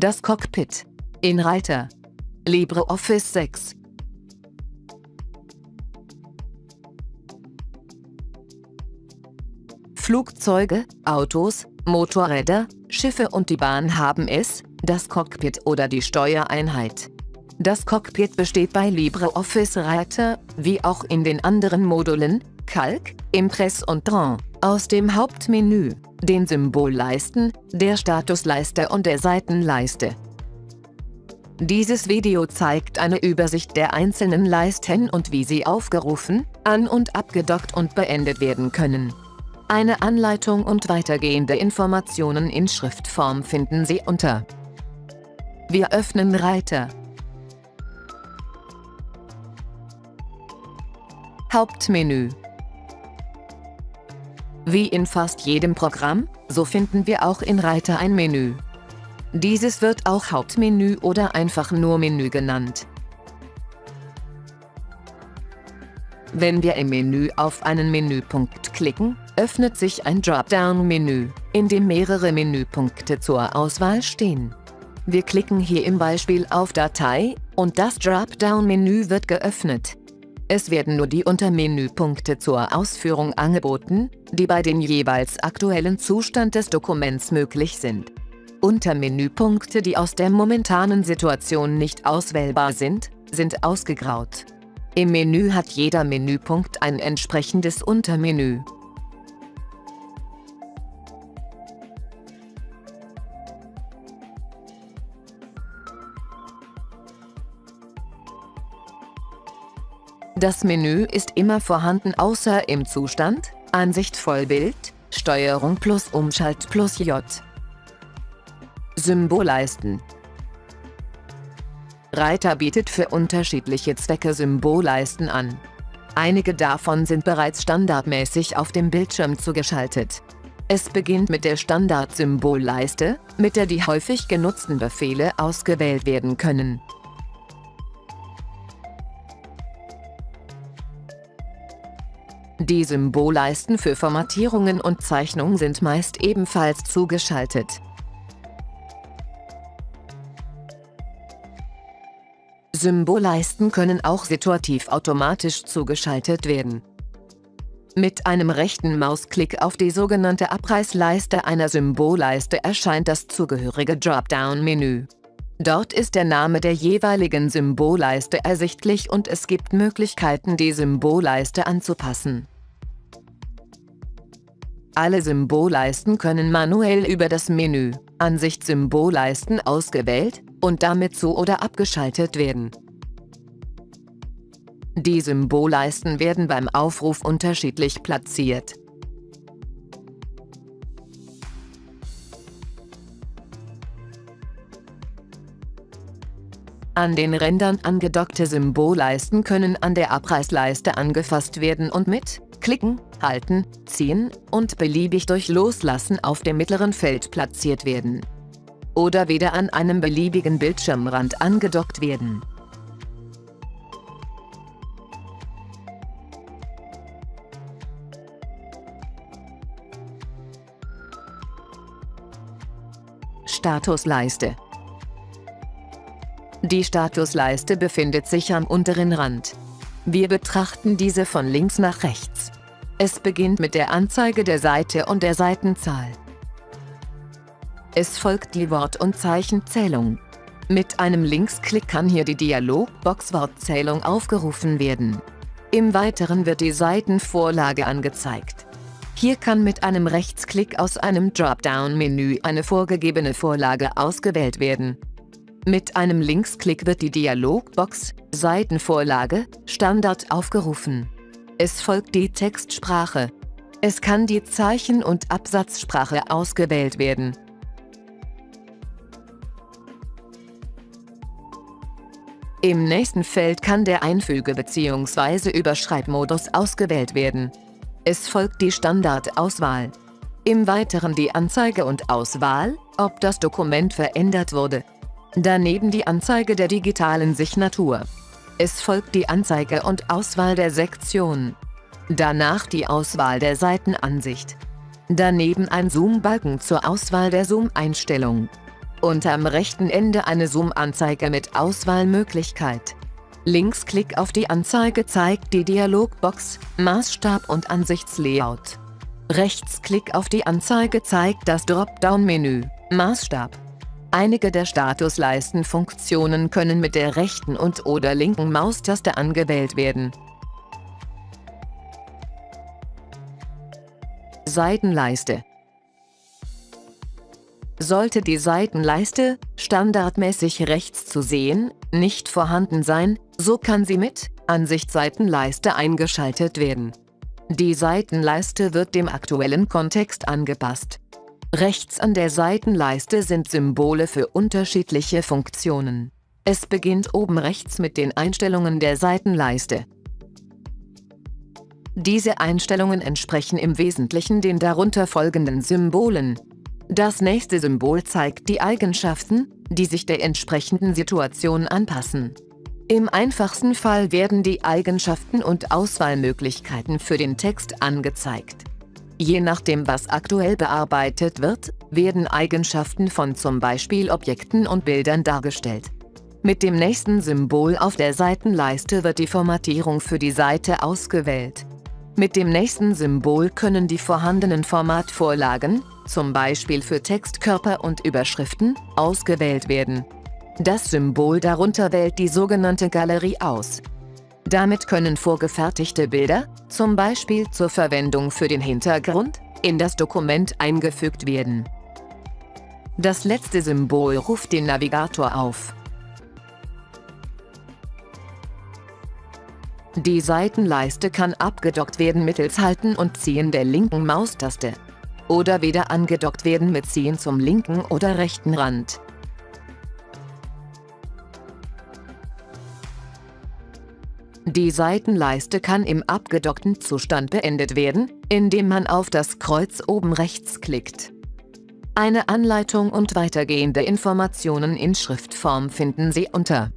Das Cockpit. In Reiter. LibreOffice 6. Flugzeuge, Autos, Motorräder, Schiffe und die Bahn haben es, das Cockpit oder die Steuereinheit. Das Cockpit besteht bei LibreOffice Writer, wie auch in den anderen Modulen, Calc, Impress und Draw, aus dem Hauptmenü, den Symbolleisten, der Statusleiste und der Seitenleiste. Dieses Video zeigt eine Übersicht der einzelnen Leisten und wie sie aufgerufen, an- und abgedockt und beendet werden können. Eine Anleitung und weitergehende Informationen in Schriftform finden Sie unter Wir öffnen Reiter Hauptmenü Wie in fast jedem Programm, so finden wir auch in Reiter ein Menü. Dieses wird auch Hauptmenü oder einfach nur Menü genannt. Wenn wir im Menü auf einen Menüpunkt klicken, öffnet sich ein Dropdown-Menü, in dem mehrere Menüpunkte zur Auswahl stehen. Wir klicken hier im Beispiel auf Datei und das Dropdown-Menü wird geöffnet. Es werden nur die Untermenüpunkte zur Ausführung angeboten, die bei dem jeweils aktuellen Zustand des Dokuments möglich sind. Untermenüpunkte, die aus der momentanen Situation nicht auswählbar sind, sind ausgegraut. Im Menü hat jeder Menüpunkt ein entsprechendes Untermenü. Das Menü ist immer vorhanden außer im Zustand, Ansicht Vollbild, Steuerung plus Umschalt plus J. Symbolleisten Reiter bietet für unterschiedliche Zwecke Symbolleisten an. Einige davon sind bereits standardmäßig auf dem Bildschirm zugeschaltet. Es beginnt mit der Standard-Symbolleiste, mit der die häufig genutzten Befehle ausgewählt werden können. Die Symbolleisten für Formatierungen und Zeichnung sind meist ebenfalls zugeschaltet. Symbolleisten können auch situativ automatisch zugeschaltet werden. Mit einem rechten Mausklick auf die sogenannte Abreißleiste einer Symbolleiste erscheint das zugehörige Dropdown-Menü. Dort ist der Name der jeweiligen Symbolleiste ersichtlich und es gibt Möglichkeiten, die Symbolleiste anzupassen. Alle Symbolleisten können manuell über das Menü Ansicht Symbolleisten ausgewählt und damit zu- oder abgeschaltet werden. Die Symbolleisten werden beim Aufruf unterschiedlich platziert. An den Rändern angedockte Symbolleisten können an der Abreißleiste angefasst werden und mit Klicken, Halten, Ziehen und beliebig durch Loslassen auf dem mittleren Feld platziert werden. Oder wieder an einem beliebigen Bildschirmrand angedockt werden. Statusleiste Die Statusleiste befindet sich am unteren Rand. Wir betrachten diese von links nach rechts. Es beginnt mit der Anzeige der Seite und der Seitenzahl. Es folgt die Wort- und Zeichenzählung. Mit einem Linksklick kann hier die Dialogbox Wortzählung aufgerufen werden. Im Weiteren wird die Seitenvorlage angezeigt. Hier kann mit einem Rechtsklick aus einem Dropdown-Menü eine vorgegebene Vorlage ausgewählt werden. Mit einem Linksklick wird die Dialogbox Seitenvorlage Standard aufgerufen. Es folgt die Textsprache. Es kann die Zeichen- und Absatzsprache ausgewählt werden. Im nächsten Feld kann der Einfüge- bzw. Überschreibmodus ausgewählt werden. Es folgt die Standardauswahl. Im Weiteren die Anzeige und Auswahl, ob das Dokument verändert wurde. Daneben die Anzeige der digitalen Signatur. Es folgt die Anzeige und Auswahl der Sektion. Danach die Auswahl der Seitenansicht. Daneben ein Zoom-Balken zur Auswahl der Zoom-Einstellung. und am rechten Ende eine Zoom-Anzeige mit Auswahlmöglichkeit. Linksklick auf die Anzeige zeigt die Dialogbox, Maßstab und Ansichtslayout. Rechtsklick auf die Anzeige zeigt das Dropdown-Menü, Maßstab. Einige der Statusleistenfunktionen können mit der rechten und oder linken Maustaste angewählt werden. Seitenleiste Sollte die Seitenleiste, standardmäßig rechts zu sehen, nicht vorhanden sein, so kann sie mit Ansicht Seitenleiste eingeschaltet werden. Die Seitenleiste wird dem aktuellen Kontext angepasst. Rechts an der Seitenleiste sind Symbole für unterschiedliche Funktionen. Es beginnt oben rechts mit den Einstellungen der Seitenleiste. Diese Einstellungen entsprechen im Wesentlichen den darunter folgenden Symbolen. Das nächste Symbol zeigt die Eigenschaften, die sich der entsprechenden Situation anpassen. Im einfachsten Fall werden die Eigenschaften und Auswahlmöglichkeiten für den Text angezeigt. Je nachdem, was aktuell bearbeitet wird, werden Eigenschaften von zum Beispiel Objekten und Bildern dargestellt. Mit dem nächsten Symbol auf der Seitenleiste wird die Formatierung für die Seite ausgewählt. Mit dem nächsten Symbol können die vorhandenen Formatvorlagen, zum Beispiel für Textkörper und Überschriften, ausgewählt werden. Das Symbol darunter wählt die sogenannte Galerie aus. Damit können vorgefertigte Bilder, zum Beispiel zur Verwendung für den Hintergrund, in das Dokument eingefügt werden. Das letzte Symbol ruft den Navigator auf. Die Seitenleiste kann abgedockt werden mittels Halten und Ziehen der linken Maustaste. Oder wieder angedockt werden mit Ziehen zum linken oder rechten Rand. Die Seitenleiste kann im abgedockten Zustand beendet werden, indem man auf das Kreuz oben rechts klickt. Eine Anleitung und weitergehende Informationen in Schriftform finden Sie unter